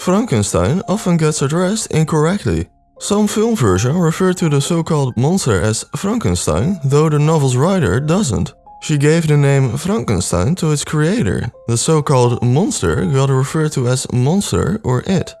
Frankenstein often gets addressed incorrectly. Some film versions refer to the so-called monster as Frankenstein, though the novel's writer doesn't. She gave the name Frankenstein to its creator. The so-called monster got referred to as monster or it.